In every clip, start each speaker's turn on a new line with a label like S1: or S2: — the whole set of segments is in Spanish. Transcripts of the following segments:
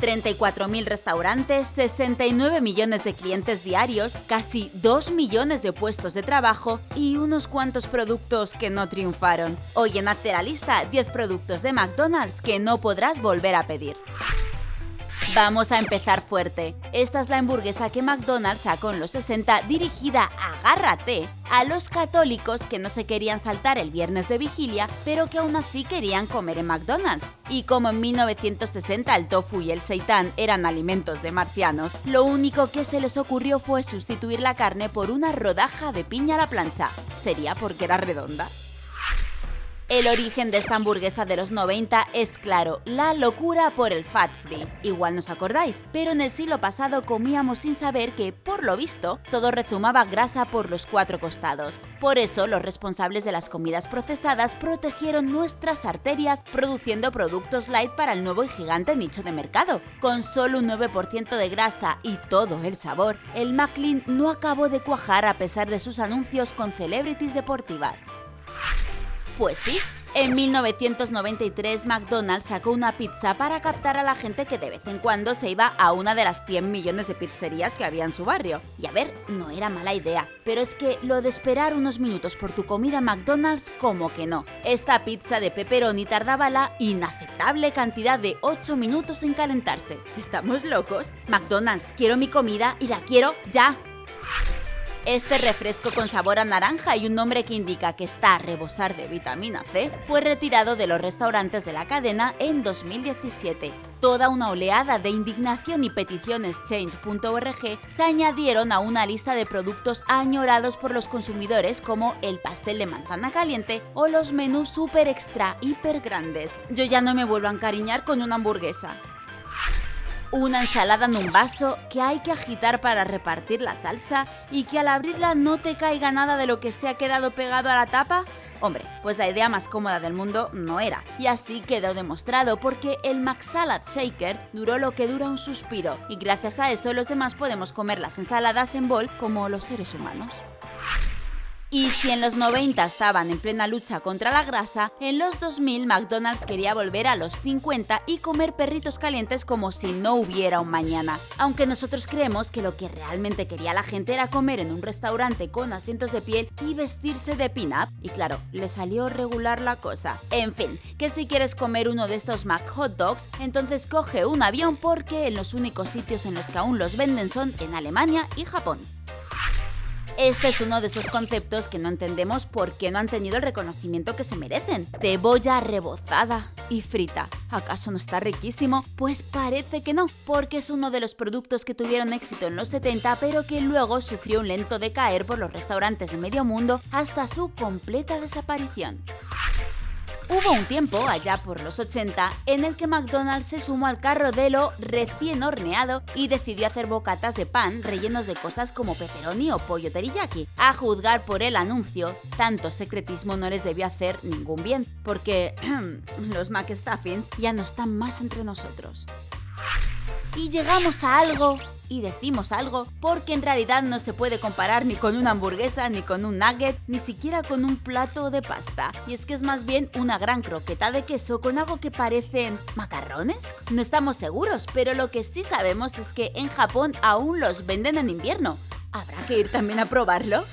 S1: 34.000 restaurantes, 69 millones de clientes diarios, casi 2 millones de puestos de trabajo y unos cuantos productos que no triunfaron. Hoy en Hazte la lista 10 productos de McDonald's que no podrás volver a pedir. Vamos a empezar fuerte. Esta es la hamburguesa que McDonald's sacó en los 60 dirigida, agárrate, a los católicos que no se querían saltar el viernes de vigilia, pero que aún así querían comer en McDonald's. Y como en 1960 el tofu y el seitán eran alimentos de marcianos, lo único que se les ocurrió fue sustituir la carne por una rodaja de piña a la plancha. ¿Sería porque era redonda? El origen de esta hamburguesa de los 90 es claro, la locura por el fat free. Igual nos acordáis, pero en el siglo pasado comíamos sin saber que, por lo visto, todo rezumaba grasa por los cuatro costados. Por eso, los responsables de las comidas procesadas protegieron nuestras arterias produciendo productos light para el nuevo y gigante nicho de mercado. Con solo un 9% de grasa y todo el sabor, el Maclean no acabó de cuajar a pesar de sus anuncios con celebrities deportivas. Pues sí, en 1993 McDonald's sacó una pizza para captar a la gente que de vez en cuando se iba a una de las 100 millones de pizzerías que había en su barrio. Y a ver, no era mala idea, pero es que lo de esperar unos minutos por tu comida McDonald's como que no. Esta pizza de pepperoni tardaba la inaceptable cantidad de 8 minutos en calentarse. ¿Estamos locos? McDonald's, quiero mi comida y la quiero ya. Este refresco con sabor a naranja y un nombre que indica que está a rebosar de vitamina C fue retirado de los restaurantes de la cadena en 2017. Toda una oleada de indignación y peticiones Change.org se añadieron a una lista de productos añorados por los consumidores como el pastel de manzana caliente o los menús super extra hiper grandes. Yo ya no me vuelvo a encariñar con una hamburguesa. Una ensalada en un vaso que hay que agitar para repartir la salsa y que al abrirla no te caiga nada de lo que se ha quedado pegado a la tapa. Hombre, pues la idea más cómoda del mundo no era. Y así quedó demostrado porque el McSalad Shaker duró lo que dura un suspiro y gracias a eso los demás podemos comer las ensaladas en bol como los seres humanos. Y si en los 90 estaban en plena lucha contra la grasa, en los 2000 McDonald's quería volver a los 50 y comer perritos calientes como si no hubiera un mañana. Aunque nosotros creemos que lo que realmente quería la gente era comer en un restaurante con asientos de piel y vestirse de pin-up, y claro, le salió regular la cosa. En fin, que si quieres comer uno de estos Mac Hot Dogs, entonces coge un avión porque en los únicos sitios en los que aún los venden son en Alemania y Japón. Este es uno de esos conceptos que no entendemos por qué no han tenido el reconocimiento que se merecen. Cebolla rebozada y frita. ¿Acaso no está riquísimo? Pues parece que no, porque es uno de los productos que tuvieron éxito en los 70 pero que luego sufrió un lento decaer por los restaurantes de medio mundo hasta su completa desaparición. Hubo un tiempo, allá por los 80, en el que McDonald's se sumó al carro de lo recién horneado y decidió hacer bocatas de pan rellenos de cosas como pepperoni o pollo teriyaki. A juzgar por el anuncio, tanto secretismo no les debió hacer ningún bien, porque los McStuffins ya no están más entre nosotros. Y llegamos a algo y decimos algo porque en realidad no se puede comparar ni con una hamburguesa, ni con un nugget, ni siquiera con un plato de pasta. Y es que es más bien una gran croqueta de queso con algo que parecen macarrones. No estamos seguros, pero lo que sí sabemos es que en Japón aún los venden en invierno. ¿Habrá que ir también a probarlo?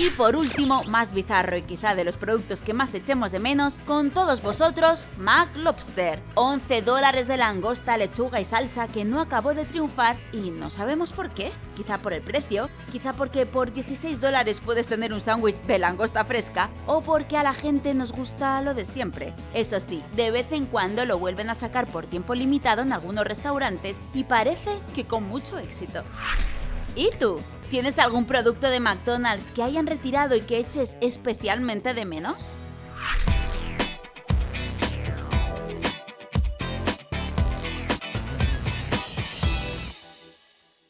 S1: Y por último, más bizarro y quizá de los productos que más echemos de menos, con todos vosotros, Mac Lobster. 11 dólares de langosta, lechuga y salsa que no acabó de triunfar y no sabemos por qué. Quizá por el precio, quizá porque por 16 dólares puedes tener un sándwich de langosta fresca o porque a la gente nos gusta lo de siempre. Eso sí, de vez en cuando lo vuelven a sacar por tiempo limitado en algunos restaurantes y parece que con mucho éxito. ¿Y tú? ¿Tienes algún producto de McDonald's que hayan retirado y que eches especialmente de menos?